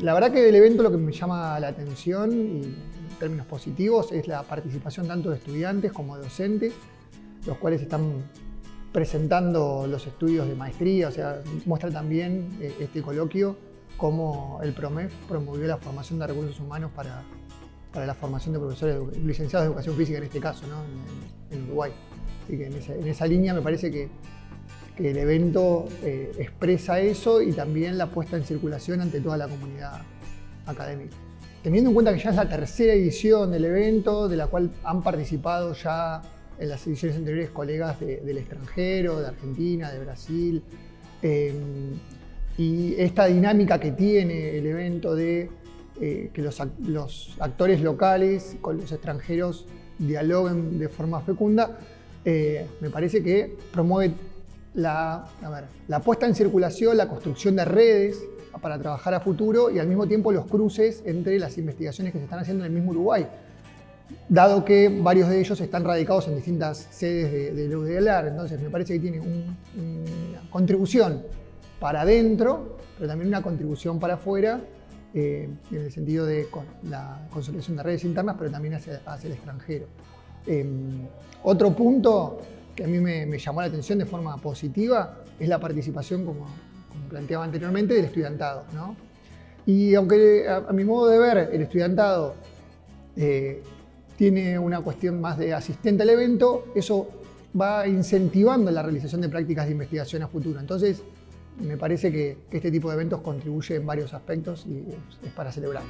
la verdad que del evento lo que me llama la atención, en términos positivos, es la participación tanto de estudiantes como de docentes, los cuales están presentando los estudios de maestría, o sea, muestra también eh, este coloquio cómo el PROMEF promovió la formación de recursos humanos para, para la formación de profesores licenciados de educación física en este caso, ¿no? en, Uruguay. Así que en esa, línea me parece que, el evento eh, expresa eso y también la puesta en circulación ante toda la comunidad académica. Teniendo en cuenta que ya es la tercera edición del evento, de la cual han participado ya en las ediciones anteriores colegas del extranjero, de Argentina, de Brasil, eh, y esta dinámica que tiene el evento de eh, que los, actores locales con los extranjeros dialoguen de forma fecunda, eh, me parece que promueve la, la puesta en circulación, la construcción de redes para trabajar a futuro y al mismo tiempo los cruces entre las investigaciones que se están haciendo en el mismo Uruguay. Dado que varios de ellos están radicados en distintas sedes de, de entonces me parece que tiene una contribución para adentro, pero también una contribución para afuera eh, en el sentido de la consolidación de redes internas, pero también hacia, el extranjero. Em, otro punto que a mí me, llamó la atención de forma positiva es la participación, como, planteaba anteriormente, del estudiantado. Y aunque a, mi modo de ver el estudiantado eh, tiene una cuestión más de asistente al evento, eso va incentivando la realización de prácticas de investigación a futuro. Entonces, me parece que, este tipo de eventos contribuye en varios aspectos y es para celebrar.